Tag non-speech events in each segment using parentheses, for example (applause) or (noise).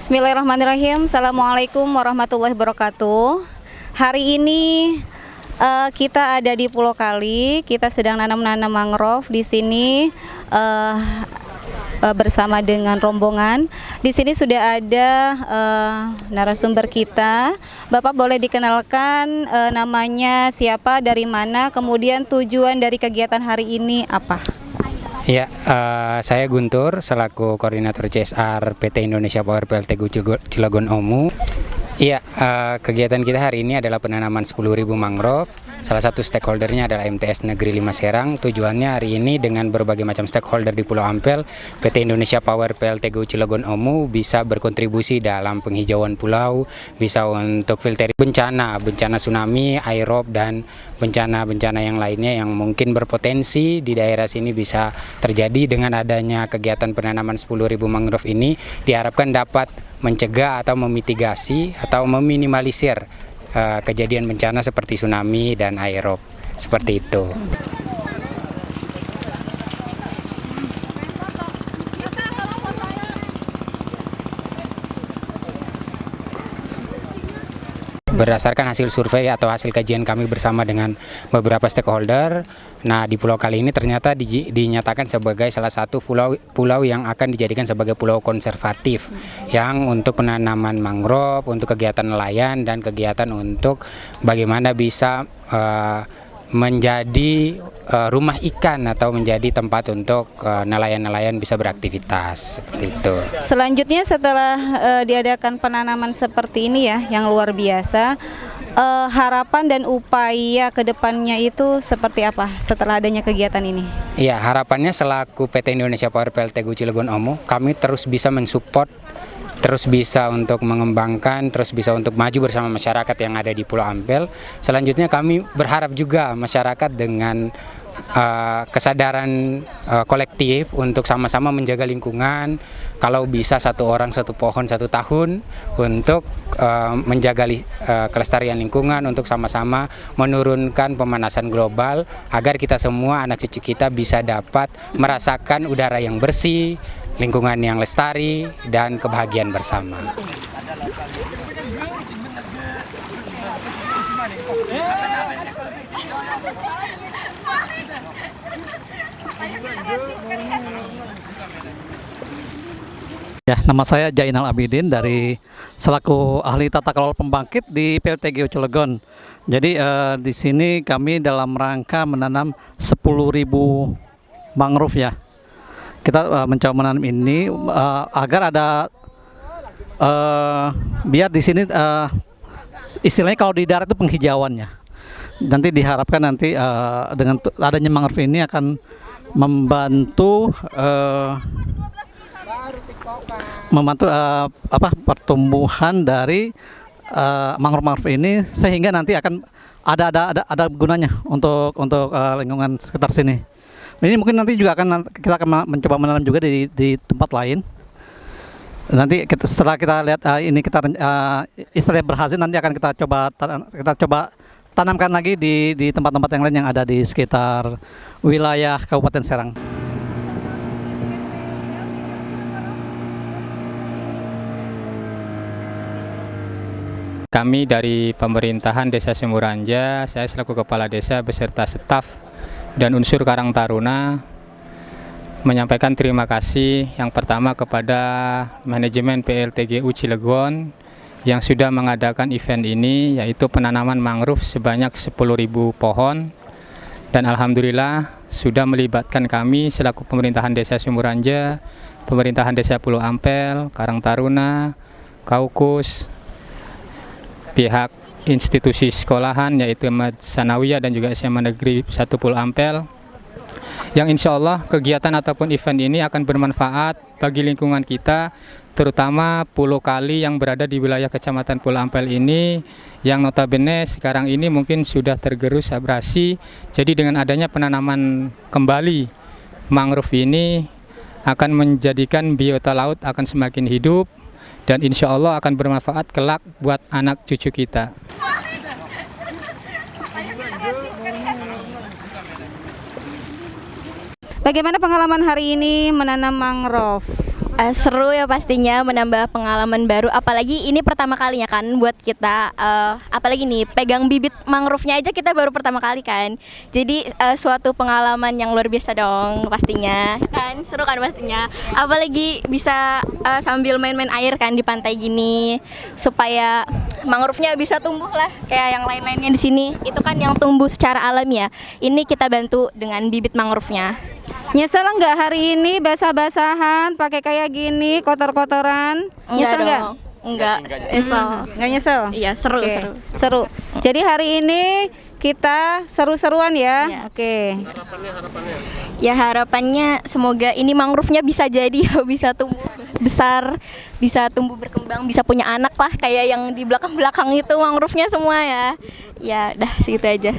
Bismillahirrahmanirrahim. Assalamualaikum warahmatullahi wabarakatuh. Hari ini uh, kita ada di Pulau Kali. Kita sedang nanam-nanam mangrove di sini uh, uh, bersama dengan rombongan. Di sini sudah ada uh, narasumber kita. Bapak boleh dikenalkan uh, namanya siapa, dari mana, kemudian tujuan dari kegiatan hari ini apa? Ya, uh, saya Guntur selaku koordinator CSR PT Indonesia Power PLT Cilegon Omu. Iya, uh, kegiatan kita hari ini adalah penanaman 10.000 mangrove Salah satu stakeholdernya adalah MTS Negeri Lima Serang. Tujuannya hari ini dengan berbagai macam stakeholder di Pulau Ampel, PT Indonesia Power PLTGU Cilegon Omu bisa berkontribusi dalam penghijauan pulau, bisa untuk filteri bencana, bencana tsunami, aerob, dan bencana-bencana yang lainnya yang mungkin berpotensi di daerah sini bisa terjadi dengan adanya kegiatan penanaman 10.000 mangrove ini diharapkan dapat mencegah atau memitigasi atau meminimalisir uh, kejadian bencana seperti tsunami dan aerob seperti itu. Berdasarkan hasil survei atau hasil kajian kami bersama dengan beberapa stakeholder, nah di pulau kali ini ternyata di, dinyatakan sebagai salah satu pulau pulau yang akan dijadikan sebagai pulau konservatif yang untuk penanaman mangrove, untuk kegiatan nelayan dan kegiatan untuk bagaimana bisa uh, menjadi uh, rumah ikan atau menjadi tempat untuk eh, nelayan-nelayan uh, bisa beraktivitas seperti itu. Selanjutnya setelah uh, diadakan penanaman seperti ini ya yang luar biasa, uh, harapan dan upaya ke depannya itu seperti apa setelah adanya kegiatan ini? Iya harapannya selaku PT Indonesia Power PLT Cilegon Omo, kami terus bisa mensupport terus bisa untuk mengembangkan, terus bisa untuk maju bersama masyarakat yang ada di Pulau Ampel. Selanjutnya kami berharap juga masyarakat dengan uh, kesadaran uh, kolektif untuk sama-sama menjaga lingkungan, kalau bisa satu orang satu pohon satu tahun untuk uh, menjaga uh, kelestarian lingkungan, untuk sama-sama menurunkan pemanasan global agar kita semua anak cucu kita bisa dapat merasakan udara yang bersih, lingkungan yang lestari, dan kebahagiaan bersama. Ya, nama saya Jainal Abidin dari selaku ahli tata kelola pembangkit di PLTGU Cilegon. Jadi eh, di sini kami dalam rangka menanam 10.000 mangrove ya kita uh, mencoba menanam ini uh, agar ada uh, biar di sini uh, istilahnya kalau di darat itu penghijauannya nanti diharapkan nanti uh, dengan adanya mangrove ini akan membantu uh, membantu uh, apa pertumbuhan dari uh, mangrove-mangrove ini sehingga nanti akan ada ada ada, ada gunanya untuk untuk uh, lingkungan sekitar sini. Ini mungkin nanti juga akan kita akan mencoba menanam juga di di tempat lain. Nanti kita, setelah kita lihat uh, ini kita uh, istilahnya berhasil nanti akan kita coba kita coba tanamkan lagi di di tempat-tempat yang lain yang ada di sekitar wilayah Kabupaten Serang. Kami dari pemerintahan Desa Semuranja, saya selaku Kepala Desa beserta staf dan unsur Karang Taruna menyampaikan terima kasih yang pertama kepada manajemen PLTGU Cilegon yang sudah mengadakan event ini yaitu penanaman mangrove sebanyak 10.000 pohon. Dan Alhamdulillah sudah melibatkan kami selaku pemerintahan desa Sumuranja, pemerintahan desa Pulau Ampel, Karang Taruna, Kaukus, pihak institusi sekolahan yaitu Sanawiyah dan juga SMA Negeri 1 Pulau Ampel yang insya Allah kegiatan ataupun event ini akan bermanfaat bagi lingkungan kita terutama Pulau Kali yang berada di wilayah Kecamatan Pulau Ampel ini yang notabene sekarang ini mungkin sudah tergerus abrasi. Jadi dengan adanya penanaman kembali mangrove ini akan menjadikan biota laut akan semakin hidup dan insya Allah akan bermanfaat kelak buat anak cucu kita. Bagaimana pengalaman hari ini menanam mangrove? Eh, seru ya pastinya menambah pengalaman baru. Apalagi ini pertama kalinya kan buat kita eh, apalagi nih pegang bibit mangrove-nya aja kita baru pertama kali kan. Jadi eh, suatu pengalaman yang luar biasa dong pastinya. Kan? Seru kan pastinya? Apalagi bisa eh, sambil main-main air kan di pantai gini supaya mangrove-nya bisa tumbuh lah kayak yang lain-lainnya di sini. Itu kan yang tumbuh secara alami ya. Ini kita bantu dengan bibit mangrove-nya Nyesel nggak hari ini basah-basahan, pakai kayak gini, kotor-kotoran? Nyesel nggak? dong. Enggak, nyesel. Nggak nyesel? Iya, seru, Oke, seru. Seru. Jadi hari ini kita seru-seruan ya. Iya. Oke. Ya harapannya semoga ini mangrove-nya bisa jadi (laughs) bisa tumbuh besar, bisa tumbuh berkembang, bisa punya anak lah kayak yang di belakang-belakang itu mangrove-nya semua ya. Ya, dah segitu aja.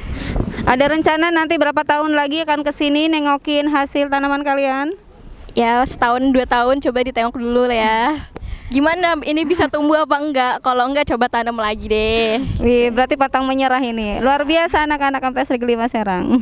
Ada rencana nanti berapa tahun lagi akan ke sini nengokin hasil tanaman kalian? Ya setahun dua tahun coba ditengok dulu lah ya. Gimana ini bisa tumbuh apa enggak? Kalau enggak coba tanam lagi deh. Wih, berarti patang menyerah ini. Luar biasa anak-anak MTS Negeri Lima Serang.